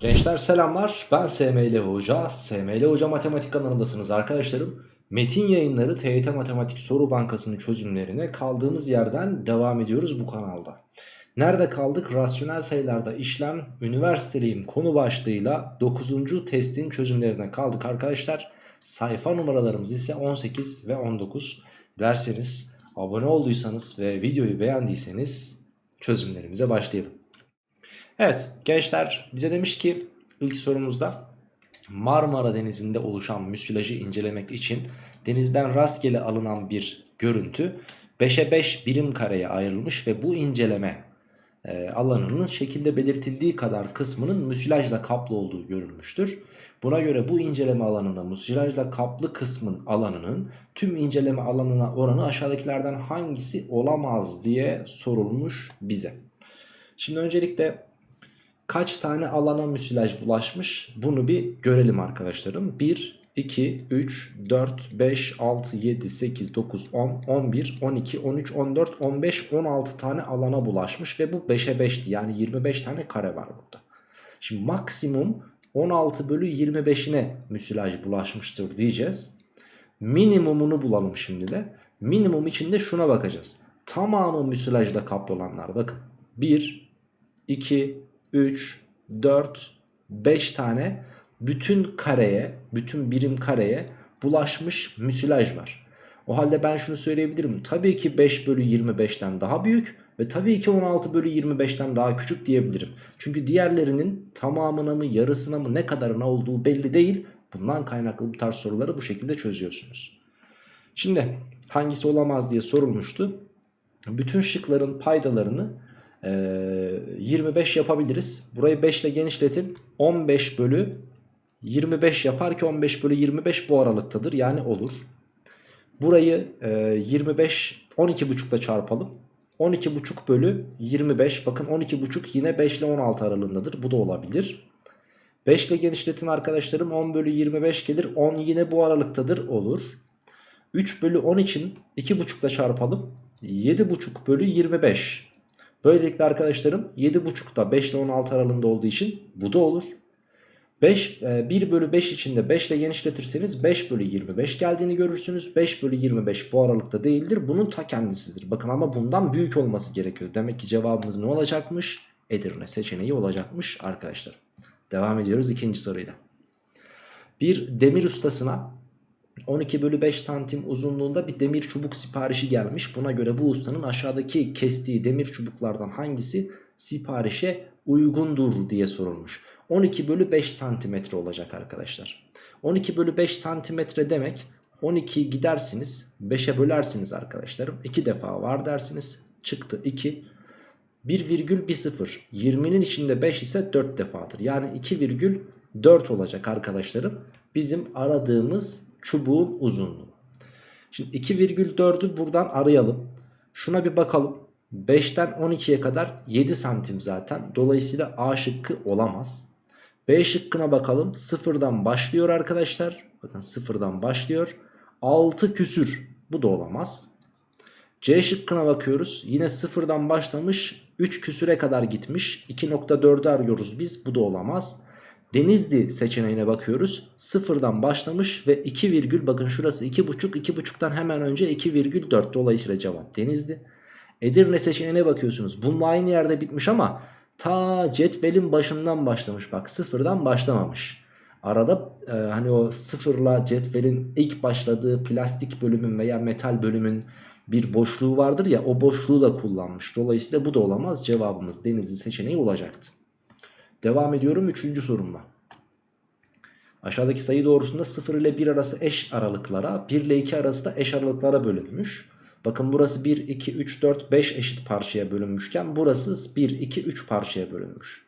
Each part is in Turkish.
Gençler selamlar. Ben SML Hoca. SML Hoca Matematik kanalındasınız arkadaşlarım. Metin yayınları TYT Matematik Soru Bankası'nın çözümlerine kaldığımız yerden devam ediyoruz bu kanalda. Nerede kaldık? Rasyonel sayılarda işlem üniversiteliyim konu başlığıyla 9. testin çözümlerine kaldık arkadaşlar. Sayfa numaralarımız ise 18 ve 19 Derseniz abone olduysanız ve videoyu beğendiyseniz çözümlerimize başlayalım Evet gençler bize demiş ki ilk sorumuzda Marmara Denizi'nde oluşan müsilajı incelemek için denizden rastgele alınan bir görüntü 5'e 5 birim kareye ayrılmış ve bu inceleme e, alanının şekilde belirtildiği kadar kısmının müsilajla kaplı olduğu görülmüştür. Buna göre bu inceleme alanında müsilajla kaplı kısmın alanının tüm inceleme alanına oranı aşağıdakilerden hangisi olamaz diye sorulmuş bize. Şimdi öncelikle kaç tane alana müsilaj bulaşmış bunu bir görelim arkadaşlarım. 1, 2, 3, 4, 5, 6, 7, 8, 9, 10, 11, 12, 13, 14, 15, 16 tane alana bulaşmış ve bu 5'e 5'ti. Yani 25 tane kare var burada. Şimdi maksimum 16 bölü 25'ine müsilaj bulaşmıştır diyeceğiz. Minimumunu bulalım şimdi de. Minimum içinde şuna bakacağız. Tamamı müsilajla kaplı olanlar bakın. 1, 2, 3, 4, 5 tane bütün kareye, bütün birim kareye bulaşmış müsilaj var. O halde ben şunu söyleyebilirim. Tabii ki 5 bölü 25'ten daha büyük ve tabii ki 16 bölü 25'ten daha küçük diyebilirim. Çünkü diğerlerinin tamamına mı yarısına mı ne kadarına olduğu belli değil. Bundan kaynaklı bu tarz soruları bu şekilde çözüyorsunuz. Şimdi hangisi olamaz diye sorulmuştu. Bütün şıkların paydalarını 25 yapabiliriz. Burayı 5 ile genişletin. 15 bölü 25 yapar ki 15 bölü 25 bu aralıktadır. Yani olur. Burayı 25 12,5 ile çarpalım. 12,5 bölü 25 bakın 12,5 yine 5 ile 16 aralığındadır. Bu da olabilir. 5 ile genişletin arkadaşlarım 10 bölü 25 gelir. 10 yine bu aralıktadır olur. 3 bölü 10 için 2,5 ile çarpalım. 7,5 bölü 25. Böylelikle arkadaşlarım 7.5'da 5 ile 16 aralığında olduğu için bu da olur. 5, 1 e, bölü 5 içinde 5 ile genişletirseniz 5 bölü 25 geldiğini görürsünüz. 5 bölü 25 bu aralıkta değildir. Bunun ta kendisidir. Bakın ama bundan büyük olması gerekiyor. Demek ki cevabımız ne olacakmış? Edirne seçeneği olacakmış arkadaşlar. Devam ediyoruz ikinci soruyla. Bir demir ustasına 12 bölü 5 santim uzunluğunda bir demir çubuk siparişi gelmiş. Buna göre bu ustanın aşağıdaki kestiği demir çubuklardan hangisi siparişe uygundur diye sorulmuş. 12 bölü 5 santimetre olacak arkadaşlar. 12 bölü 5 santimetre demek 12 gidersiniz 5'e bölersiniz arkadaşlarım. 2 defa var dersiniz çıktı 2. 1,10 20'nin içinde 5 ise 4 defadır. Yani 2,4 olacak arkadaşlarım. Bizim aradığımız çubuğun uzunluğu. Şimdi 2,4'ü buradan arayalım. Şuna bir bakalım. 5'ten 12'ye kadar 7 santim zaten. Dolayısıyla A şıkkı olamaz. B şıkkına bakalım. Sıfırdan başlıyor arkadaşlar. Bakın sıfırdan başlıyor. 6 küsür. Bu da olamaz. C şıkkına bakıyoruz. Yine sıfırdan başlamış. 3 küsüre kadar gitmiş. 2.4'ü arıyoruz biz. Bu da olamaz. Denizli seçeneğine bakıyoruz. Sıfırdan başlamış ve 2 virgül bakın şurası 2,5 2,5'tan hemen önce 2,4 dolayısıyla cevap Denizli. Edirne seçeneğine bakıyorsunuz. Bununla aynı yerde bitmiş ama ta cetvelin başından başlamış bak sıfırdan başlamamış. Arada e, hani o sıfırla cetvelin ilk başladığı plastik bölümün veya metal bölümün bir boşluğu vardır ya o boşluğu da kullanmış. Dolayısıyla bu da olamaz cevabımız Denizli seçeneği olacaktı. Devam ediyorum 3. sorumla. Aşağıdaki sayı doğrusunda 0 ile 1 arası eş aralıklara 1 ile 2 arası da eş aralıklara bölünmüş. Bakın burası 1, 2, 3, 4, 5 eşit parçaya bölünmüşken burası 1, 2, 3 parçaya bölünmüş.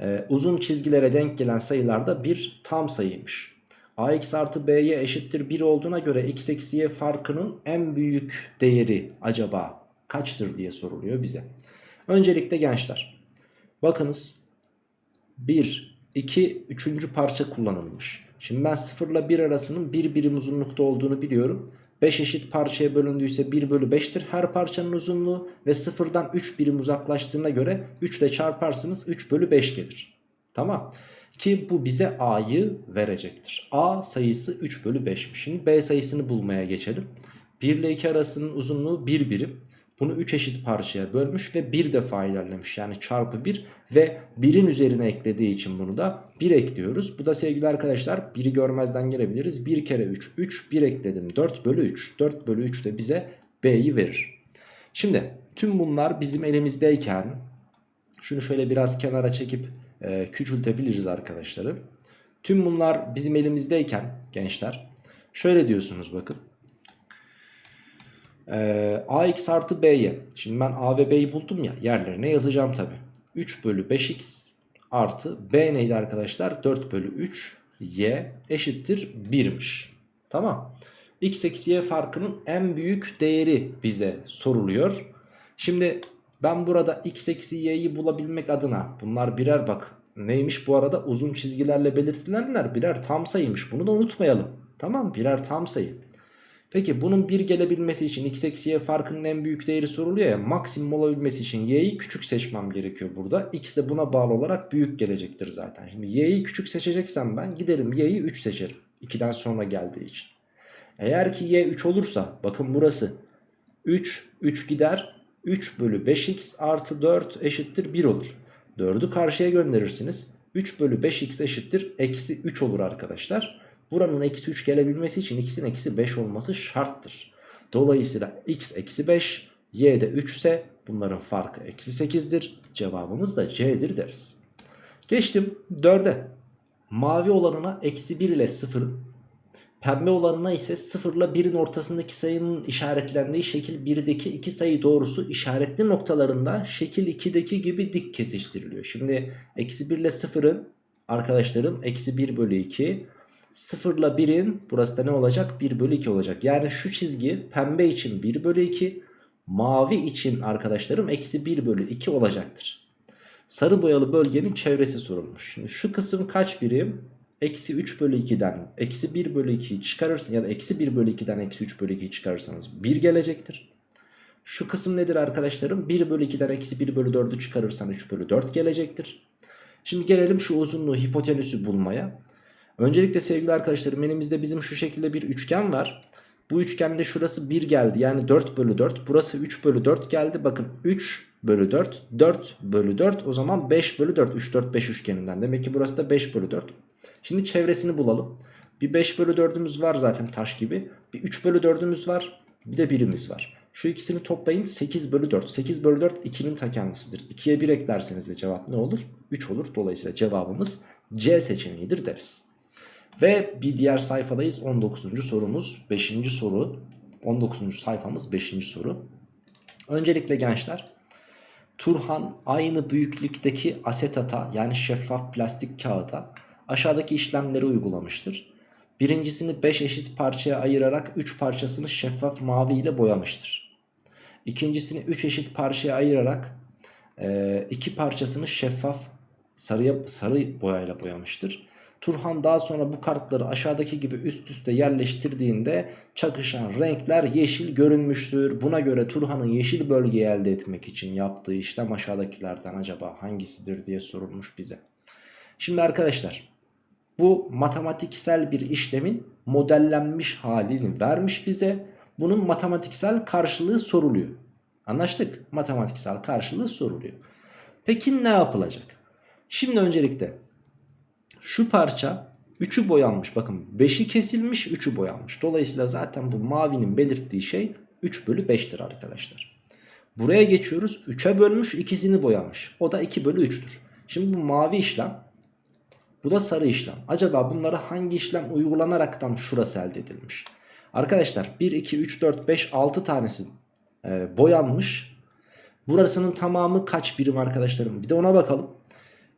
Ee, uzun çizgilere denk gelen sayılarda bir tam sayıymış. ax artı b'ye eşittir 1 olduğuna göre x eksi y farkının en büyük değeri acaba kaçtır diye soruluyor bize. Öncelikle gençler bakınız 1, 2, 3. parça kullanılmış. Şimdi ben 0 ile 1 arasının 1 birim uzunlukta olduğunu biliyorum. 5 eşit parçaya bölündüyse 1 bölü 5'tir her parçanın uzunluğu ve 0'dan 3 birim uzaklaştığına göre 3 ile çarparsınız 3 bölü 5 gelir. Tamam. Ki bu bize A'yı verecektir. A sayısı 3 bölü 5'miş. Şimdi B sayısını bulmaya geçelim. 1 ile 2 arasının uzunluğu 1 birim. Bunu 3 eşit parçaya bölmüş ve 1 defa ilerlemiş. Yani çarpı 1 ve 1'in üzerine eklediği için bunu da 1 ekliyoruz. Bu da sevgili arkadaşlar 1'i görmezden gelebiliriz. 1 kere 3 3 1 ekledim 4 bölü 3. 4 bölü 3 de bize B'yi verir. Şimdi tüm bunlar bizim elimizdeyken şunu şöyle biraz kenara çekip e, küçültebiliriz arkadaşları. Tüm bunlar bizim elimizdeyken gençler şöyle diyorsunuz bakın. Ee, ax artı b'ye. Şimdi ben a ve b'yi buldum ya yerlerine yazacağım tabi. 3 bölü 5x artı b neydi arkadaşlar? 4 bölü 3 y eşittir 1'miş. Tamam. x eksi y farkının en büyük değeri bize soruluyor. Şimdi ben burada x eksi y'yi bulabilmek adına bunlar birer bak neymiş bu arada uzun çizgilerle belirtilenler birer tam sayıymış bunu da unutmayalım. Tamam birer tam sayı. Peki bunun 1 gelebilmesi için x eksi y farkının en büyük değeri soruluyor ya maksimum olabilmesi için y'yi küçük seçmem gerekiyor burada. x de buna bağlı olarak büyük gelecektir zaten. Şimdi y'yi küçük seçeceksem ben giderim y'yi 3 seçerim. 2'den sonra geldiği için. Eğer ki y 3 olursa bakın burası 3 3 gider 3 bölü 5x artı 4 eşittir 1 olur. 4'ü karşıya gönderirsiniz. 3 bölü 5x eşittir eksi 3 olur arkadaşlar. Buranın eksi 3 gelebilmesi için x'in eksi 5 olması şarttır. Dolayısıyla x eksi 5 y de 3 ise bunların farkı eksi 8'dir. Cevabımız da c'dir deriz. Geçtim 4'e. Mavi olanına eksi 1 ile 0 Pembe olanına ise 0 ile 1'in ortasındaki sayının işaretlendiği şekil 1'deki iki sayı doğrusu işaretli noktalarında şekil 2'deki gibi dik kesiştiriliyor. Şimdi eksi 1 ile 0'ın arkadaşlarım eksi 1 bölü 2 0 ile 1'in burası da ne olacak 1 bölü 2 olacak. Yani şu çizgi pembe için 1 bölü 2 mavi için arkadaşlarım eksi 1 bölü 2 olacaktır. Sarı boyalı bölgenin çevresi sorulmuş. Şimdi şu kısım kaç birim? eksi 3 bölü 2'den eksi 1 bölü 2'yi çıkarırsın ya da eksi 1 bölü 2'den eksi 3 bölü 2'yi çıkarırsanız 1 gelecektir. Şu kısım nedir arkadaşlarım? 1 bölü 2'den eksi 1 bölü 4'ü çıkarırsan 3 bölü 4 gelecektir. Şimdi gelelim şu uzunluğu hipotenüsü bulmaya. Öncelikle sevgili arkadaşlarım elimizde bizim şu şekilde bir üçgen var. Bu üçgende şurası 1 geldi yani 4 bölü 4 burası 3 bölü 4 geldi. Bakın 3 bölü 4 4 bölü 4 o zaman 5 bölü 4 3 4 5 üçgeninden. Demek ki burası da 5 bölü 4. Şimdi çevresini bulalım. Bir 5 bölü 4'ümüz var zaten taş gibi. Bir 3 bölü 4'ümüz var. Bir de birimiz var. Şu ikisini toplayın 8 bölü 4. 8 bölü 4 2'nin ta kendisidir. 2'ye 1 eklerseniz de cevap ne olur? 3 olur. Dolayısıyla cevabımız C seçeneğidir deriz. Ve bir diğer sayfadayız. 19. sorumuz 5. soru. 19. sayfamız 5. soru. Öncelikle gençler Turhan aynı büyüklükteki asetata yani şeffaf plastik kağıda aşağıdaki işlemleri uygulamıştır. Birincisini 5 eşit parçaya ayırarak 3 parçasını şeffaf mavi ile boyamıştır. İkincisini 3 eşit parçaya ayırarak 2 e, parçasını şeffaf sarıya, sarı boyayla boyamıştır. Turhan daha sonra bu kartları aşağıdaki gibi üst üste yerleştirdiğinde çakışan renkler yeşil görünmüştür. Buna göre Turhan'ın yeşil bölgeyi elde etmek için yaptığı işlem aşağıdakilerden acaba hangisidir diye sorulmuş bize. Şimdi arkadaşlar bu matematiksel bir işlemin modellenmiş halini vermiş bize. Bunun matematiksel karşılığı soruluyor. Anlaştık? Matematiksel karşılığı soruluyor. Peki ne yapılacak? Şimdi öncelikle şu parça 3'ü boyanmış. Bakın 5'i kesilmiş 3'ü boyanmış. Dolayısıyla zaten bu mavinin belirttiği şey 3 bölü 5'tir arkadaşlar. Buraya geçiyoruz. 3'e bölmüş ikisini boyamış. O da 2 bölü 3'tür. Şimdi bu mavi işlem bu da sarı işlem. Acaba bunlara hangi işlem uygulanaraktan şurası elde edilmiş? Arkadaşlar 1, 2, 3, 4, 5, 6 tanesi e, boyanmış. Burasının tamamı kaç birim arkadaşlarım? Bir de ona bakalım.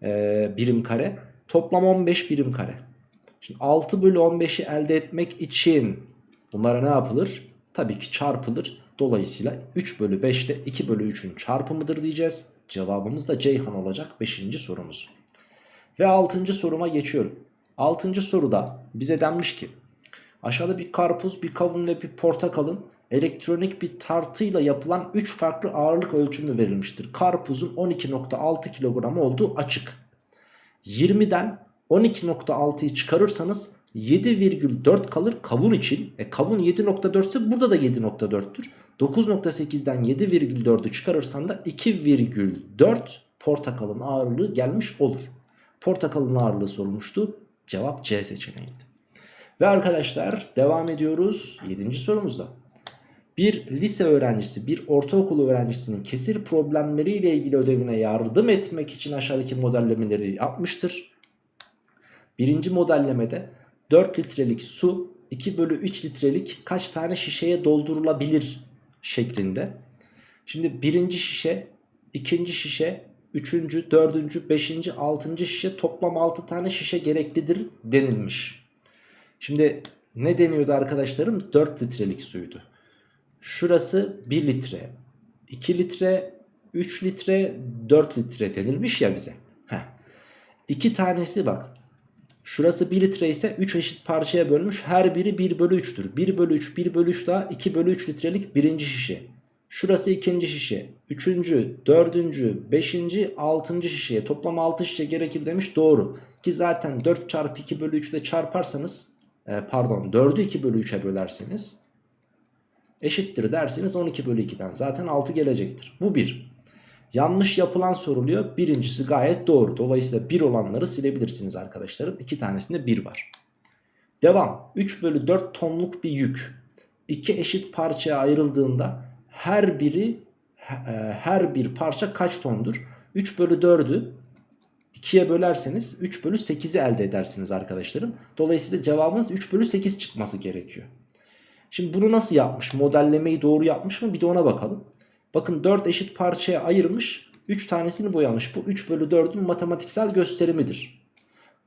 E, birim kare. Toplam 15 birim kare. Şimdi 6 bölü 15'i elde etmek için bunlara ne yapılır? Tabii ki çarpılır. Dolayısıyla 3 bölü 5 ile 2 bölü 3'ün çarpımıdır diyeceğiz. Cevabımız da Ceyhan olacak 5. sorumuz. Ve 6. soruma geçiyorum. 6. soruda bize denmiş ki aşağıda bir karpuz, bir kavun ve bir portakalın elektronik bir tartıyla yapılan 3 farklı ağırlık ölçümü verilmiştir. Karpuzun 12.6 kilogram olduğu açık. 20'den 12.6'yı çıkarırsanız 7,4 kalır kavun için. E kavun 7.4 ise burada da 7.4'tür. 9.8'den 7,4'ü çıkarırsan da 2,4 portakalın ağırlığı gelmiş olur. Portakalın ağırlığı sorulmuştu. Cevap C seçeneğiydi. Ve arkadaşlar devam ediyoruz 7. sorumuzda. Bir lise öğrencisi bir ortaokul öğrencisinin kesir problemleriyle ilgili ödevine yardım etmek için aşağıdaki modellemeleri yapmıştır. Birinci modellemede 4 litrelik su 2 bölü 3 litrelik kaç tane şişeye doldurulabilir şeklinde. Şimdi birinci şişe, ikinci şişe, üçüncü, dördüncü, beşinci, altıncı şişe toplam 6 tane şişe gereklidir denilmiş. Şimdi ne deniyordu arkadaşlarım? 4 litrelik suydu. Şurası 1 litre, 2 litre, 3 litre, 4 litre denilmiş ya bize. Heh. İki tanesi bak. Şurası 1 litre ise 3 eşit parçaya bölmüş. Her biri 1 bölü 3'tür. 1 bölü 3, 1 bölü 3 daha 2 bölü 3 litrelik birinci şişe. Şurası ikinci şişe. Üçüncü, dördüncü, beşinci, altıncı şişeye toplam 6 şişe gerekir demiş. Doğru. Ki zaten 4 çarpı 2 bölü 3 ile çarparsanız e, pardon 4'ü 2 bölü 3'e bölerseniz eşittir dersiniz 12 bölü 2'den zaten 6 gelecektir. Bu 1. Yanlış yapılan soruluyor. Birincisi gayet doğru. Dolayısıyla 1 olanları silebilirsiniz arkadaşlarım. 2 tanesinde 1 var. Devam. 3 bölü 4 tonluk bir yük. 2 eşit parçaya ayrıldığında her biri e, her bir parça kaç tondur? 3 bölü 4'ü 2'ye bölerseniz 3 bölü 8'i elde edersiniz arkadaşlarım. Dolayısıyla cevabımız 3 bölü 8 çıkması gerekiyor. Şimdi bunu nasıl yapmış? Modellemeyi doğru yapmış mı? Bir de ona bakalım. Bakın 4 eşit parçaya ayırmış. 3 tanesini boyamış. Bu 3 bölü 4'ün matematiksel gösterimidir.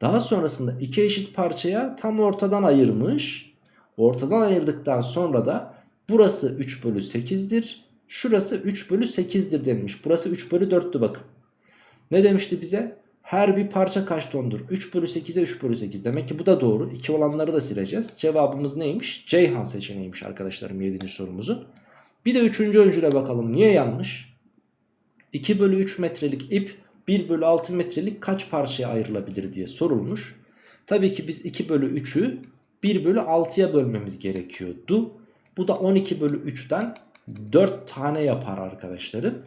Daha sonrasında 2 eşit parçaya tam ortadan ayırmış. Ortadan ayırdıktan sonra da burası 3 bölü 8'dir. Şurası 3 bölü 8'dir demiş. Burası 3 bölü 4'tü bakın. Ne demişti bize? Her bir parça kaç tondur? 3 bölü 8'e 3 bölü 8. Demek ki bu da doğru. 2 olanları da sileceğiz. Cevabımız neymiş? Ceyhan seçeneğiymiş arkadaşlarım 7. sorumuzu. Bir de 3. öncüle bakalım. Niye yanlış? 2 bölü 3 metrelik ip 1 bölü 6 metrelik kaç parçaya ayrılabilir diye sorulmuş. Tabii ki biz 2 bölü 3'ü 1 bölü 6'ya bölmemiz gerekiyordu. Bu da 12 bölü 3'ten 4 tane yapar arkadaşlarım.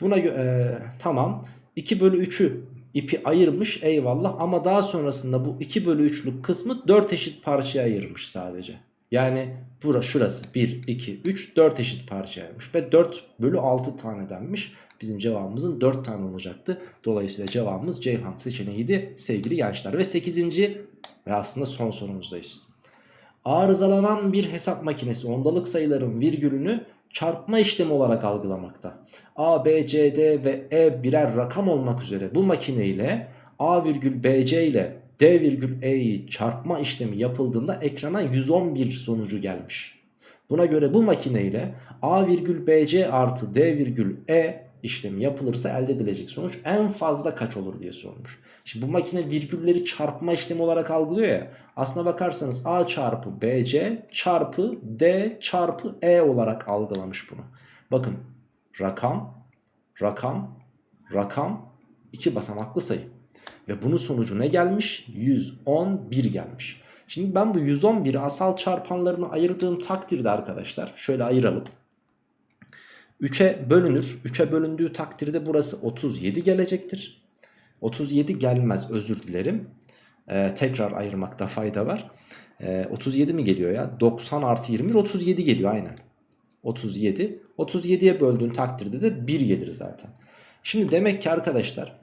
Buna e, tamam 2 bölü 3'ü ipi ayırmış eyvallah ama daha sonrasında bu 2 bölü 3'lük kısmı 4 eşit parçaya ayırmış sadece. Yani burası şurası 1, 2, 3, 4 eşit parçaya ayırmış ve 4 bölü 6 tane denmiş. Bizim cevabımızın 4 tane olacaktı. Dolayısıyla cevabımız Ceyhan seçeneğiydi sevgili gençler. Ve 8. ve aslında son sorumuzdayız. Arızalanan bir hesap makinesi ondalık sayıların virgülünü çarpma işlemi olarak algılamakta. A, B, C, D ve E birer rakam olmak üzere bu makine ile A virgül BC ile D virgül E'yi çarpma işlemi yapıldığında ekrana 111 sonucu gelmiş. Buna göre bu makine ile A virgül BC artı D virgül E işlemi yapılırsa elde edilecek sonuç en fazla kaç olur diye sormuş. Şimdi bu makine virgülleri çarpma işlemi olarak algılıyor ya. Aslına bakarsanız A çarpı BC çarpı D çarpı E olarak algılamış bunu. Bakın rakam, rakam, rakam iki basamaklı sayı. Ve bunun sonucu ne gelmiş? 111 gelmiş. Şimdi ben bu 111'i asal çarpanlarını ayırdığım takdirde arkadaşlar şöyle ayıralım. 3'e bölünür. 3'e bölündüğü takdirde burası 37 gelecektir. 37 gelmez özür dilerim. Ee, tekrar ayırmakta fayda var. Ee, 37 mi geliyor ya? 90 artı 21 37 geliyor aynen. 37. 37'ye böldüğün takdirde de 1 gelir zaten. Şimdi demek ki arkadaşlar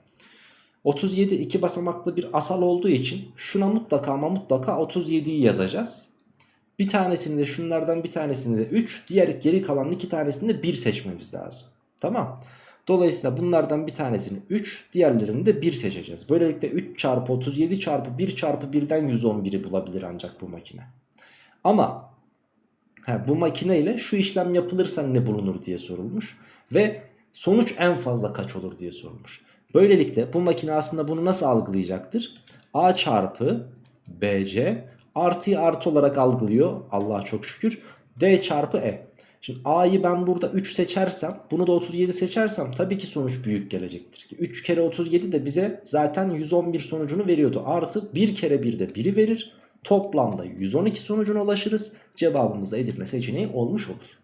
37 iki basamaklı bir asal olduğu için şuna mutlaka ama mutlaka 37'yi yazacağız. Bir tanesini de şunlardan bir tanesini de 3 diğer geri kalan iki tanesini de 1 seçmemiz lazım. Tamam. Dolayısıyla bunlardan bir tanesini 3 diğerlerini de 1 seçeceğiz. Böylelikle 3 çarpı 37 çarpı 1 çarpı 1'den 111'i bulabilir ancak bu makine. Ama he, bu makine ile şu işlem yapılırsa ne bulunur diye sorulmuş. Ve sonuç en fazla kaç olur diye sorulmuş. Böylelikle bu makine aslında bunu nasıl algılayacaktır? A çarpı BC artıyı artı olarak algılıyor. Allah'a çok şükür. D çarpı E. Şimdi A'yı ben burada 3 seçersem bunu da 37 seçersem tabii ki sonuç büyük gelecektir. ki 3 kere 37 de bize zaten 111 sonucunu veriyordu. Artı 1 kere 1 de 1'i verir. Toplamda 112 sonucuna ulaşırız. Cevabımız da Edirne seçeneği olmuş olur.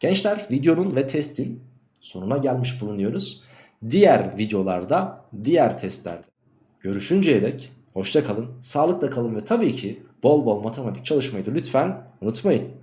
Gençler videonun ve testin sonuna gelmiş bulunuyoruz. Diğer videolarda, diğer testlerde görüşünceye dek hoşça kalın, sağlıkla kalın ve tabii ki bol bol matematik çalışmayı da lütfen unutmayın.